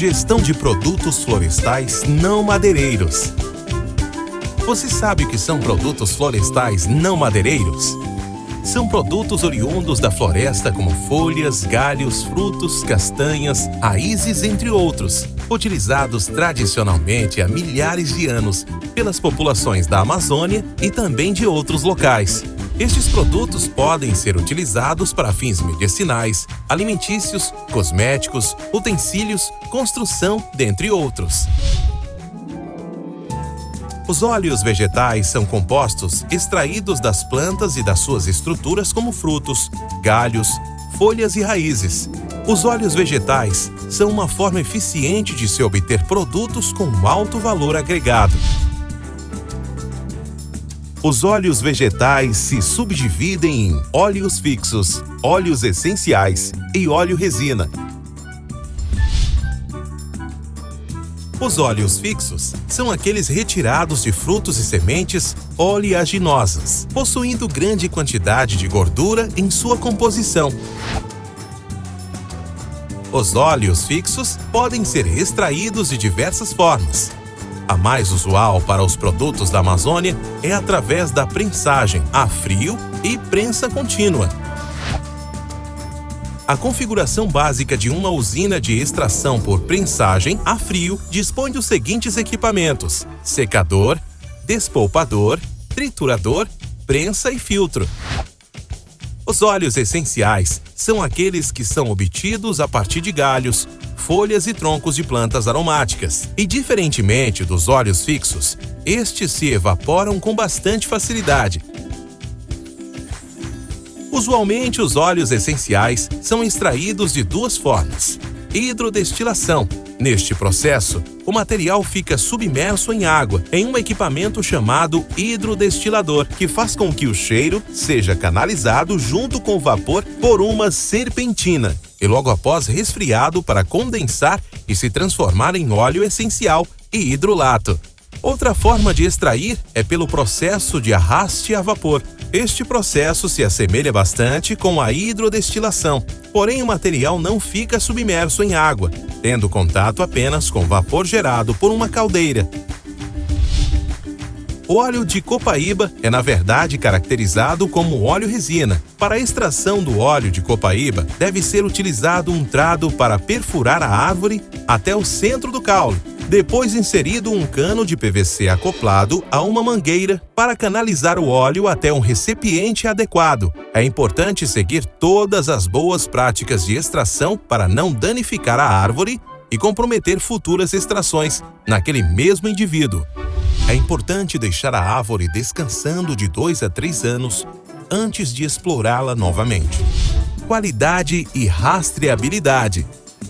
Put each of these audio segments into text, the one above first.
Gestão de produtos florestais não madeireiros. Você sabe o que são produtos florestais não madeireiros? São produtos oriundos da floresta como folhas, galhos, frutos, castanhas, raízes, entre outros, utilizados tradicionalmente há milhares de anos pelas populações da Amazônia e também de outros locais. Estes produtos podem ser utilizados para fins medicinais, alimentícios, cosméticos, utensílios, construção, dentre outros. Os óleos vegetais são compostos extraídos das plantas e das suas estruturas como frutos, galhos, folhas e raízes. Os óleos vegetais são uma forma eficiente de se obter produtos com alto valor agregado. Os óleos vegetais se subdividem em óleos fixos, óleos essenciais e óleo resina. Os óleos fixos são aqueles retirados de frutos e sementes oleaginosas, possuindo grande quantidade de gordura em sua composição. Os óleos fixos podem ser extraídos de diversas formas, a mais usual para os produtos da Amazônia é através da prensagem a frio e prensa contínua. A configuração básica de uma usina de extração por prensagem a frio dispõe dos seguintes equipamentos: secador, despolpador, triturador, prensa e filtro. Os óleos essenciais são aqueles que são obtidos a partir de galhos, folhas e troncos de plantas aromáticas. E diferentemente dos óleos fixos, estes se evaporam com bastante facilidade. Usualmente, os óleos essenciais são extraídos de duas formas: hidrodestilação. Neste processo, o material fica submerso em água em um equipamento chamado hidrodestilador, que faz com que o cheiro seja canalizado junto com o vapor por uma serpentina e logo após resfriado para condensar e se transformar em óleo essencial e hidrolato. Outra forma de extrair é pelo processo de arraste a vapor. Este processo se assemelha bastante com a hidrodestilação, porém o material não fica submerso em água, tendo contato apenas com vapor gerado por uma caldeira. O óleo de copaíba é, na verdade, caracterizado como óleo resina. Para a extração do óleo de copaíba, deve ser utilizado um trado para perfurar a árvore até o centro do caule. Depois inserido um cano de PVC acoplado a uma mangueira para canalizar o óleo até um recipiente adequado. É importante seguir todas as boas práticas de extração para não danificar a árvore e comprometer futuras extrações naquele mesmo indivíduo. É importante deixar a árvore descansando de 2 a 3 anos antes de explorá-la novamente. Qualidade e rastreabilidade.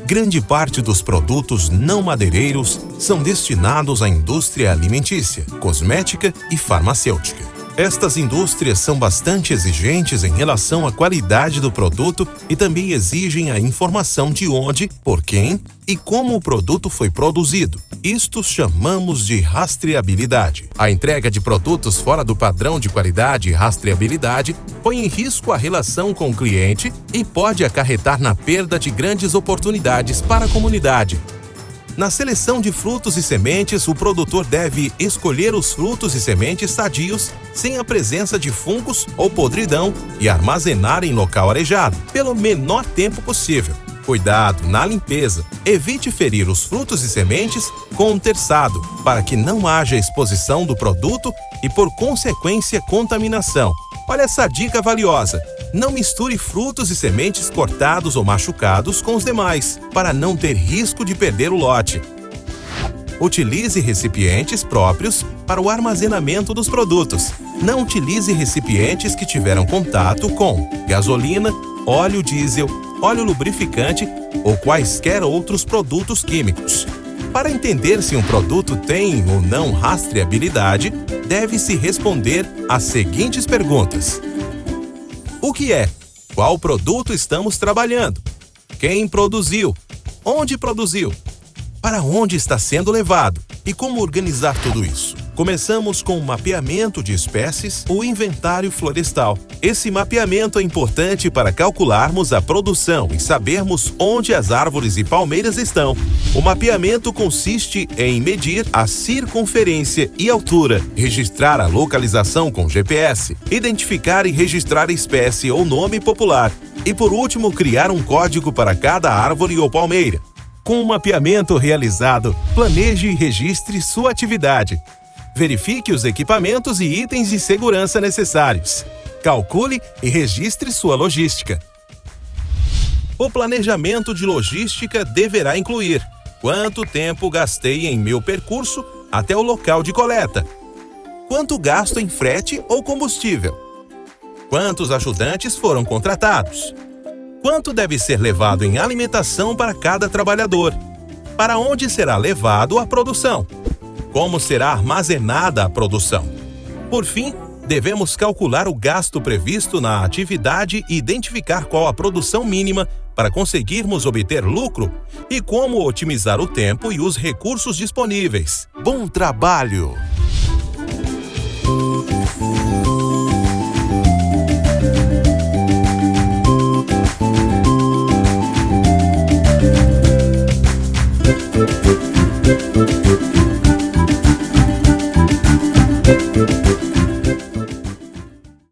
Grande parte dos produtos não madeireiros são destinados à indústria alimentícia, cosmética e farmacêutica. Estas indústrias são bastante exigentes em relação à qualidade do produto e também exigem a informação de onde, por quem e como o produto foi produzido. Isto chamamos de rastreabilidade. A entrega de produtos fora do padrão de qualidade e rastreabilidade põe em risco a relação com o cliente e pode acarretar na perda de grandes oportunidades para a comunidade. Na seleção de frutos e sementes, o produtor deve escolher os frutos e sementes sadios, sem a presença de fungos ou podridão, e armazenar em local arejado, pelo menor tempo possível. Cuidado na limpeza. Evite ferir os frutos e sementes com um terçado, para que não haja exposição do produto e, por consequência, contaminação. Olha essa dica valiosa. Não misture frutos e sementes cortados ou machucados com os demais, para não ter risco de perder o lote. Utilize recipientes próprios para o armazenamento dos produtos. Não utilize recipientes que tiveram contato com gasolina, óleo diesel, óleo lubrificante ou quaisquer outros produtos químicos. Para entender se um produto tem ou não rastreabilidade, deve-se responder às seguintes perguntas: O que é? Qual produto estamos trabalhando? Quem produziu? Onde produziu? Para onde está sendo levado? E como organizar tudo isso? Começamos com o mapeamento de espécies, o inventário florestal. Esse mapeamento é importante para calcularmos a produção e sabermos onde as árvores e palmeiras estão. O mapeamento consiste em medir a circunferência e altura, registrar a localização com GPS, identificar e registrar espécie ou nome popular e, por último, criar um código para cada árvore ou palmeira. Com o mapeamento realizado, planeje e registre sua atividade. Verifique os equipamentos e itens de segurança necessários. Calcule e registre sua logística. O planejamento de logística deverá incluir quanto tempo gastei em meu percurso até o local de coleta, quanto gasto em frete ou combustível, quantos ajudantes foram contratados, quanto deve ser levado em alimentação para cada trabalhador, para onde será levado a produção como será armazenada a produção. Por fim, devemos calcular o gasto previsto na atividade e identificar qual a produção mínima para conseguirmos obter lucro e como otimizar o tempo e os recursos disponíveis. Bom trabalho!